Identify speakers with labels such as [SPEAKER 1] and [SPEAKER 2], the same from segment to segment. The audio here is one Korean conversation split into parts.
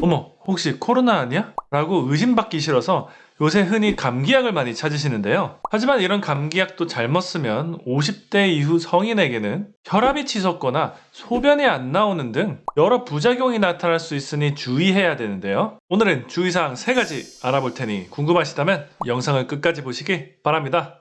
[SPEAKER 1] 어머 혹시 코로나 아니야? 라고 의심받기 싫어서 요새 흔히 감기약을 많이 찾으시는데요. 하지만 이런 감기약도 잘못 쓰면 50대 이후 성인에게는 혈압이 치솟거나 소변이 안 나오는 등 여러 부작용이 나타날 수 있으니 주의해야 되는데요. 오늘은 주의사항 3가지 알아볼 테니 궁금하시다면 영상을 끝까지 보시기 바랍니다.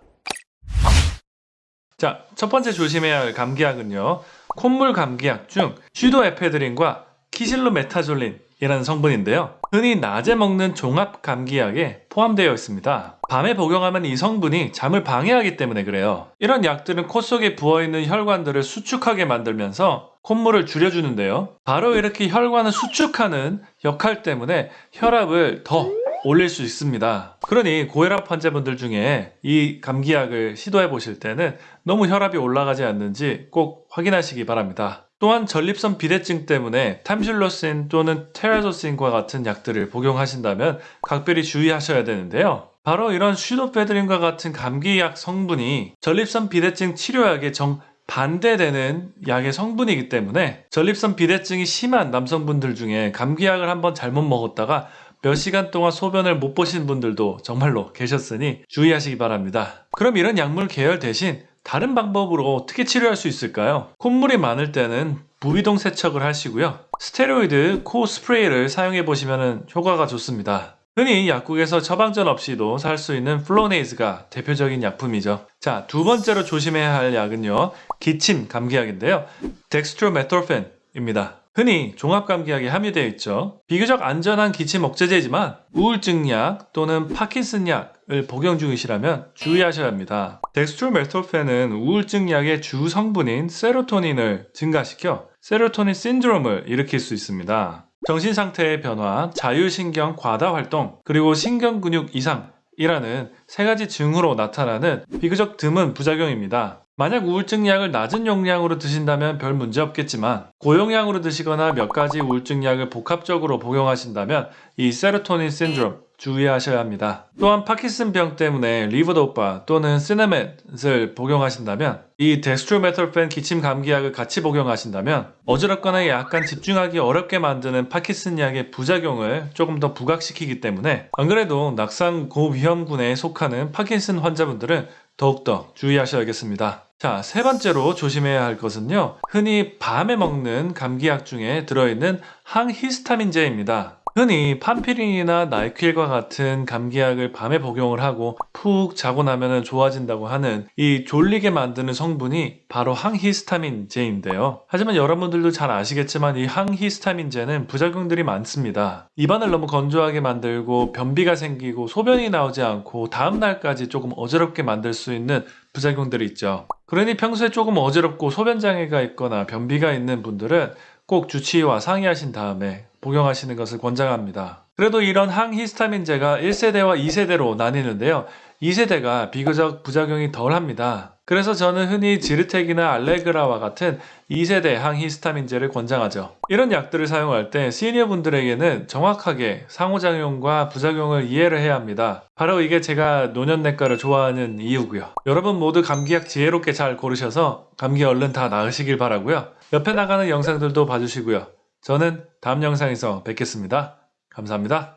[SPEAKER 1] 자, 첫 번째 조심해야 할 감기약은요. 콧물 감기약 중 슈도에페드린과 키실로메타졸린 이라는 성분인데요. 흔히 낮에 먹는 종합 감기약에 포함되어 있습니다. 밤에 복용하면 이 성분이 잠을 방해하기 때문에 그래요. 이런 약들은 코 속에 부어있는 혈관들을 수축하게 만들면서 콧물을 줄여주는데요. 바로 이렇게 혈관을 수축하는 역할 때문에 혈압을 더 올릴 수 있습니다. 그러니 고혈압 환자분들 중에 이 감기약을 시도해 보실 때는 너무 혈압이 올라가지 않는지 꼭 확인하시기 바랍니다. 또한 전립선 비대증 때문에 탐실로신 또는 테라조신과 같은 약들을 복용하신다면 각별히 주의하셔야 되는데요. 바로 이런 슈도페드린과 같은 감기약 성분이 전립선 비대증 치료약에 정 반대되는 약의 성분이기 때문에 전립선 비대증이 심한 남성분들 중에 감기약을 한번 잘못 먹었다가 몇 시간 동안 소변을 못 보신 분들도 정말로 계셨으니 주의하시기 바랍니다. 그럼 이런 약물 계열 대신 다른 방법으로 어떻게 치료할 수 있을까요? 콧물이 많을 때는 부비동 세척을 하시고요. 스테로이드 코 스프레이를 사용해 보시면 효과가 좋습니다. 흔히 약국에서 처방전 없이도 살 수 있는 Flonase가 대표적인 약품이죠. 자, 두 번째로 조심해야 할 약은요. 기침 감기약인데요. dextromethorphan입니다. 흔히 종합감기약에 함유되어 있죠. 비교적 안전한 기침 억제제지만 우울증약 또는 파킨슨약을 복용 중이시라면 주의하셔야 합니다. dextromethorphan은 우울증약의 주 성분인 세로토닌을 증가시켜 세로토닌 신드롬을 일으킬 수 있습니다. 정신 상태의 변화, 자율신경 과다 활동, 그리고 신경근육 이상 이라는 세 가지 증후로 나타나는 비교적 드문 부작용입니다. 만약 우울증 약을 낮은 용량으로 드신다면 별 문제 없겠지만 고용량으로 드시거나 몇 가지 우울증 약을 복합적으로 복용하신다면 이 세로토닌 신드롬 주의하셔야 합니다. 또한 파킨슨병 때문에 levodopa 또는 Sinemet을 복용하신다면 이 dextromethorphan 기침 감기약을 같이 복용하신다면 어지럽거나 약간 집중하기 어렵게 만드는 파킨슨 약의 부작용을 조금 더 부각시키기 때문에 안 그래도 낙상 고위험군에 속하는 파킨슨 환자분들은 더욱더 주의하셔야겠습니다. 자, 세 번째로 조심해야 할 것은요. 흔히 밤에 먹는 감기약 중에 들어있는 항히스타민제입니다. 흔히 판피린이나 나이퀼과 같은 감기약을 밤에 복용을 하고 푹 자고 나면 좋아진다고 하는 이 졸리게 만드는 성분이 바로 항히스타민제인데요. 하지만 여러분들도 잘 아시겠지만 이 항히스타민제는 부작용들이 많습니다. 입안을 너무 건조하게 만들고 변비가 생기고 소변이 나오지 않고 다음날까지 조금 어지럽게 만들 수 있는 부작용들이 있죠. 그러니 평소에 조금 어지럽고 소변장애가 있거나 변비가 있는 분들은 꼭 주치의와 상의하신 다음에 복용하시는 것을 권장합니다. 그래도 이런 항히스타민제가 1세대와 2세대로 나뉘는데요. 2세대가 비교적 부작용이 덜 합니다. 그래서 저는 흔히 지르텍이나 알레그라와 같은 2세대 항히스타민제를 권장하죠. 이런 약들을 사용할 때 시니어 분들에게는 정확하게 상호작용과 부작용을 이해를 해야 합니다. 바로 이게 제가 노년내과를 좋아하는 이유고요. 여러분 모두 감기약 지혜롭게 잘 고르셔서 감기 얼른 다 나으시길 바라고요. 옆에 나가는 영상들도 봐주시고요. 저는 다음 영상에서 뵙겠습니다. 감사합니다.